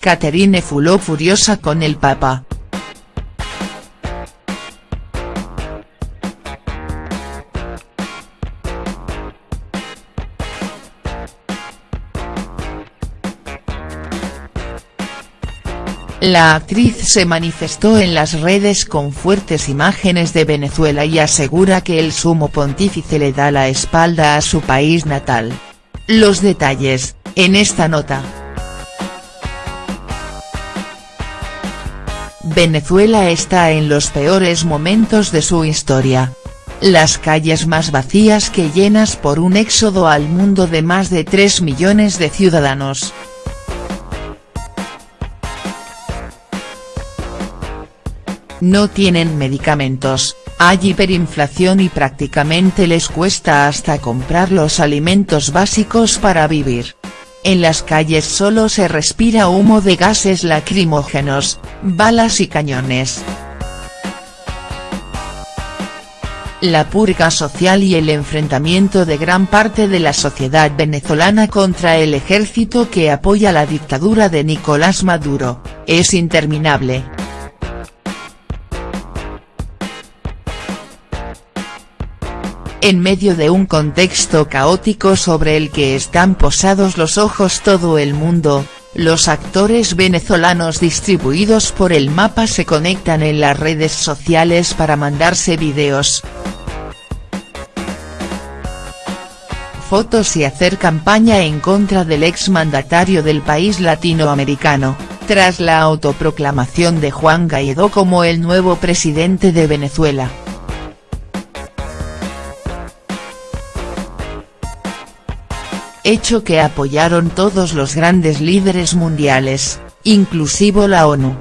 Catherine Fuló furiosa con el Papa. La actriz se manifestó en las redes con fuertes imágenes de Venezuela y asegura que el sumo pontífice le da la espalda a su país natal. Los detalles, en esta nota. Venezuela está en los peores momentos de su historia. Las calles más vacías que llenas por un éxodo al mundo de más de 3 millones de ciudadanos. no tienen medicamentos, hay hiperinflación y prácticamente les cuesta hasta comprar los alimentos básicos para vivir. En las calles solo se respira humo de gases lacrimógenos, balas y cañones. La purga social y el enfrentamiento de gran parte de la sociedad venezolana contra el ejército que apoya la dictadura de Nicolás Maduro, es interminable. En medio de un contexto caótico sobre el que están posados los ojos todo el mundo, los actores venezolanos distribuidos por el mapa se conectan en las redes sociales para mandarse videos. Fotos y hacer campaña en contra del exmandatario del país latinoamericano, tras la autoproclamación de Juan Guaidó como el nuevo presidente de Venezuela. Hecho que apoyaron todos los grandes líderes mundiales, inclusivo la ONU.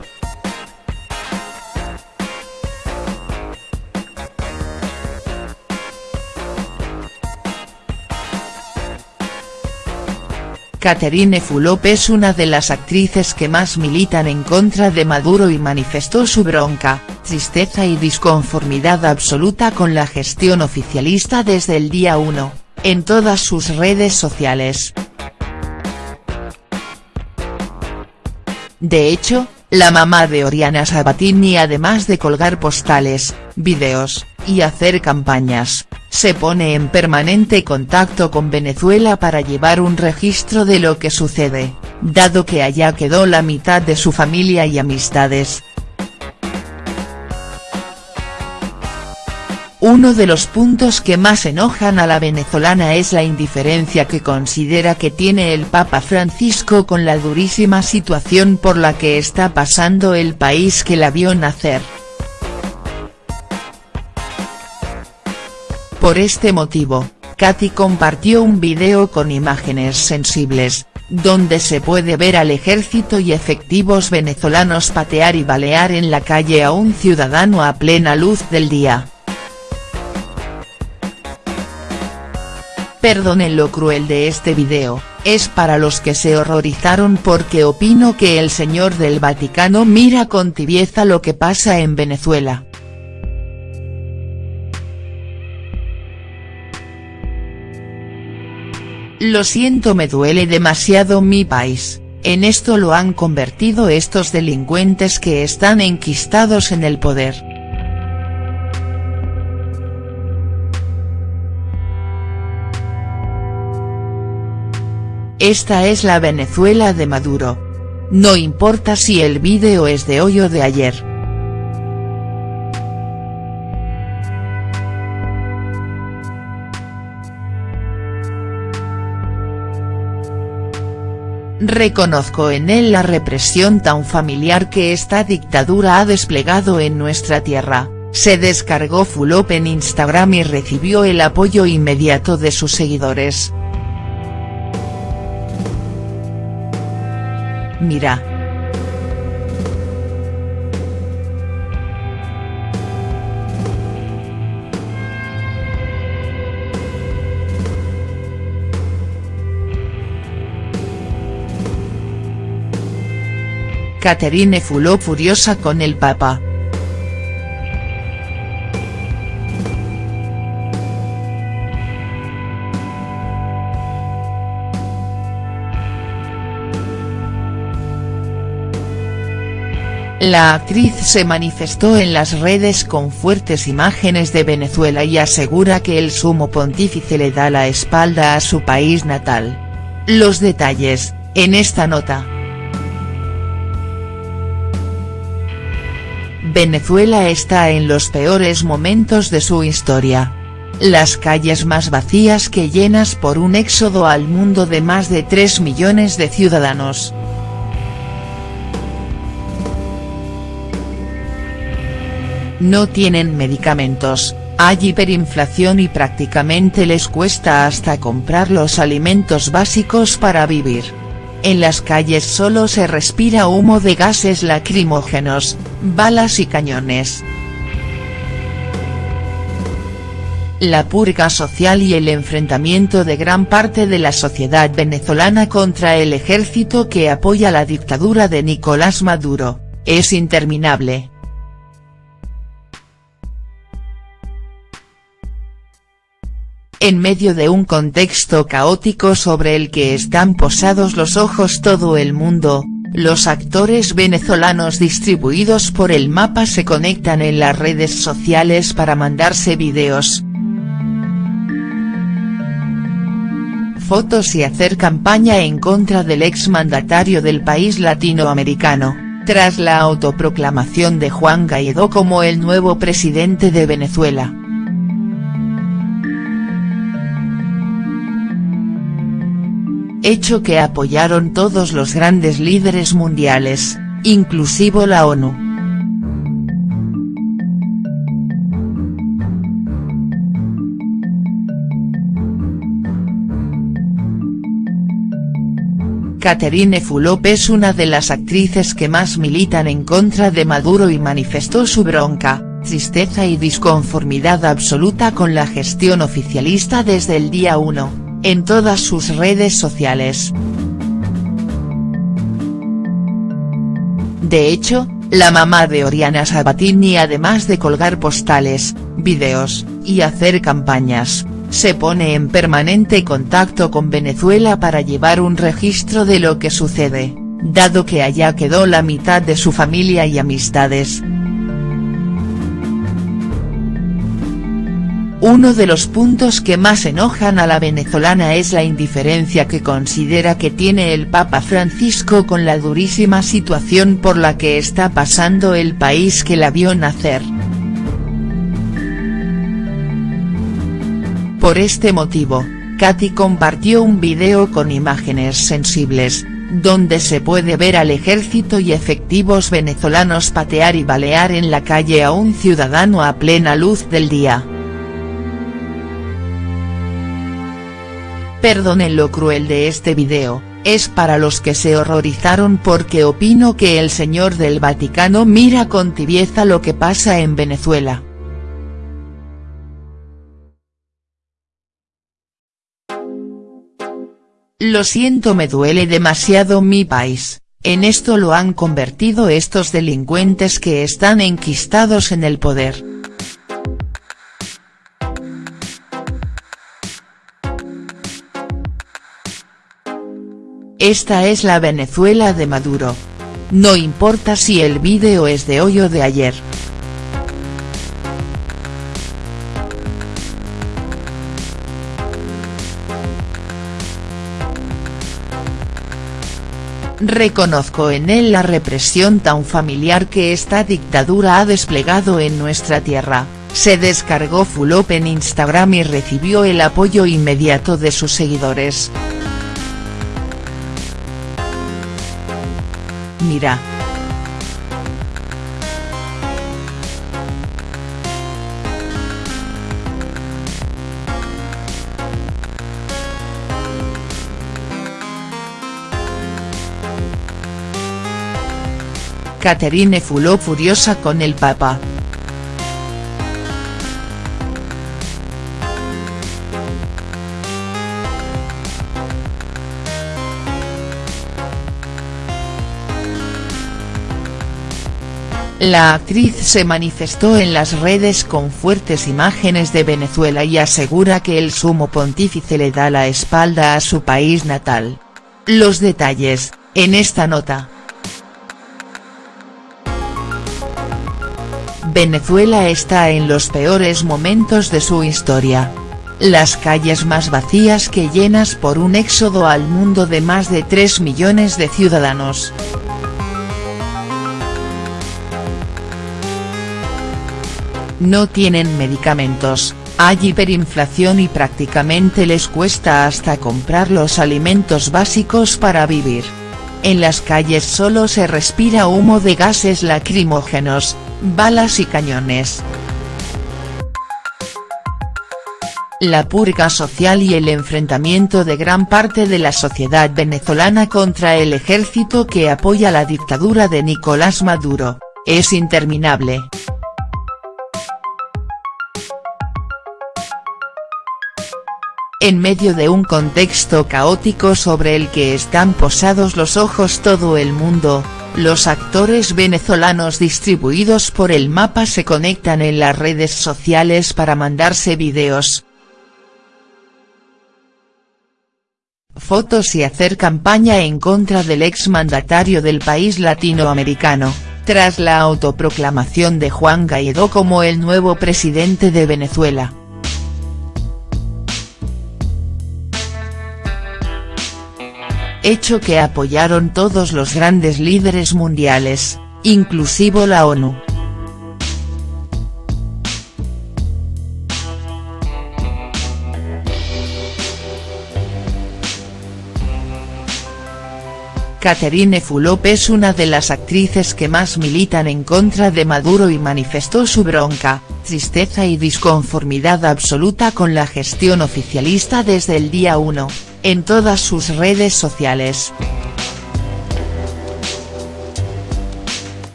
Catherine Fulop es una de las actrices que más militan en contra de Maduro y manifestó su bronca, tristeza y disconformidad absoluta con la gestión oficialista desde el día 1 en todas sus redes sociales. De hecho, la mamá de Oriana Sabatini además de colgar postales, videos, y hacer campañas, se pone en permanente contacto con Venezuela para llevar un registro de lo que sucede, dado que allá quedó la mitad de su familia y amistades, Uno de los puntos que más enojan a la venezolana es la indiferencia que considera que tiene el Papa Francisco con la durísima situación por la que está pasando el país que la vio nacer. Por este motivo, Katy compartió un video con imágenes sensibles, donde se puede ver al ejército y efectivos venezolanos patear y balear en la calle a un ciudadano a plena luz del día. Perdonen lo cruel de este video, es para los que se horrorizaron porque opino que el señor del Vaticano mira con tibieza lo que pasa en Venezuela. Lo siento me duele demasiado mi país, en esto lo han convertido estos delincuentes que están enquistados en el poder. Esta es la Venezuela de Maduro. No importa si el vídeo es de hoy o de ayer. Reconozco en él la represión tan familiar que esta dictadura ha desplegado en nuestra tierra, se descargó Fulop en Instagram y recibió el apoyo inmediato de sus seguidores. Mira. Catherine Fuló furiosa con el Papa. La actriz se manifestó en las redes con fuertes imágenes de Venezuela y asegura que el sumo pontífice le da la espalda a su país natal. Los detalles, en esta nota. Venezuela está en los peores momentos de su historia. Las calles más vacías que llenas por un éxodo al mundo de más de 3 millones de ciudadanos. No tienen medicamentos, hay hiperinflación y prácticamente les cuesta hasta comprar los alimentos básicos para vivir. En las calles solo se respira humo de gases lacrimógenos, balas y cañones. La purga social y el enfrentamiento de gran parte de la sociedad venezolana contra el ejército que apoya la dictadura de Nicolás Maduro, es interminable. En medio de un contexto caótico sobre el que están posados los ojos todo el mundo, los actores venezolanos distribuidos por el mapa se conectan en las redes sociales para mandarse videos, fotos y hacer campaña en contra del exmandatario del país latinoamericano, tras la autoproclamación de Juan Guaidó como el nuevo presidente de Venezuela. Hecho que apoyaron todos los grandes líderes mundiales, inclusivo la ONU. Caterine Fulop es una de las actrices que más militan en contra de Maduro y manifestó su bronca, tristeza y disconformidad absoluta con la gestión oficialista desde el día 1 en todas sus redes sociales. De hecho, la mamá de Oriana Sabatini además de colgar postales, videos, y hacer campañas, se pone en permanente contacto con Venezuela para llevar un registro de lo que sucede, dado que allá quedó la mitad de su familia y amistades. Uno de los puntos que más enojan a la venezolana es la indiferencia que considera que tiene el Papa Francisco con la durísima situación por la que está pasando el país que la vio nacer. Por este motivo, Katy compartió un video con imágenes sensibles, donde se puede ver al ejército y efectivos venezolanos patear y balear en la calle a un ciudadano a plena luz del día. Perdonen lo cruel de este video, es para los que se horrorizaron porque opino que el señor del Vaticano mira con tibieza lo que pasa en Venezuela. Lo siento me duele demasiado mi país, en esto lo han convertido estos delincuentes que están enquistados en el poder. Esta es la Venezuela de Maduro. No importa si el vídeo es de hoy o de ayer. Reconozco en él la represión tan familiar que esta dictadura ha desplegado en nuestra tierra, se descargó Fulop en Instagram y recibió el apoyo inmediato de sus seguidores. Mira. Caterine Fuló furiosa con el Papa. La actriz se manifestó en las redes con fuertes imágenes de Venezuela y asegura que el sumo pontífice le da la espalda a su país natal. Los detalles, en esta nota. Venezuela está en los peores momentos de su historia. Las calles más vacías que llenas por un éxodo al mundo de más de 3 millones de ciudadanos. No tienen medicamentos, hay hiperinflación y prácticamente les cuesta hasta comprar los alimentos básicos para vivir. En las calles solo se respira humo de gases lacrimógenos, balas y cañones. La purga social y el enfrentamiento de gran parte de la sociedad venezolana contra el ejército que apoya la dictadura de Nicolás Maduro, es interminable. En medio de un contexto caótico sobre el que están posados los ojos todo el mundo, los actores venezolanos distribuidos por el mapa se conectan en las redes sociales para mandarse videos, fotos y hacer campaña en contra del exmandatario del país latinoamericano, tras la autoproclamación de Juan Guaidó como el nuevo presidente de Venezuela. Hecho que apoyaron todos los grandes líderes mundiales, inclusivo la ONU. Caterine Fulop es una de las actrices que más militan en contra de Maduro y manifestó su bronca, tristeza y disconformidad absoluta con la gestión oficialista desde el día 1 en todas sus redes sociales.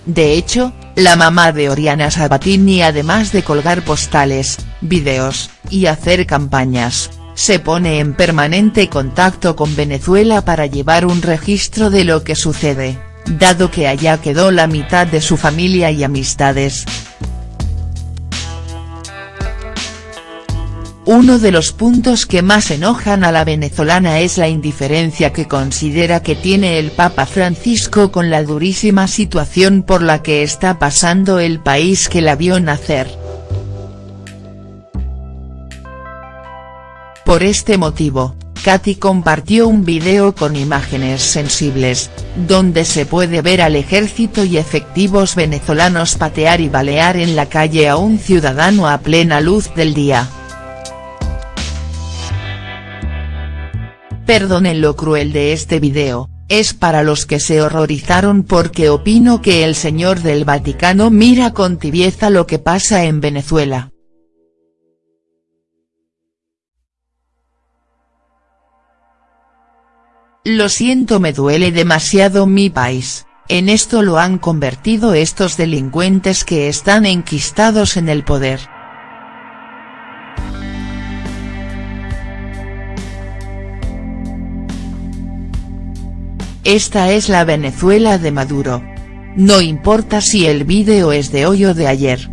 De hecho, la mamá de Oriana Sabatini además de colgar postales, videos, y hacer campañas, se pone en permanente contacto con Venezuela para llevar un registro de lo que sucede, dado que allá quedó la mitad de su familia y amistades. Uno de los puntos que más enojan a la venezolana es la indiferencia que considera que tiene el Papa Francisco con la durísima situación por la que está pasando el país que la vio nacer. Por este motivo, Katy compartió un video con imágenes sensibles, donde se puede ver al ejército y efectivos venezolanos patear y balear en la calle a un ciudadano a plena luz del día. Perdonen lo cruel de este video, es para los que se horrorizaron porque opino que el señor del Vaticano mira con tibieza lo que pasa en Venezuela. Lo siento me duele demasiado mi país, en esto lo han convertido estos delincuentes que están enquistados en el poder. Esta es la Venezuela de Maduro. No importa si el vídeo es de hoy o de ayer.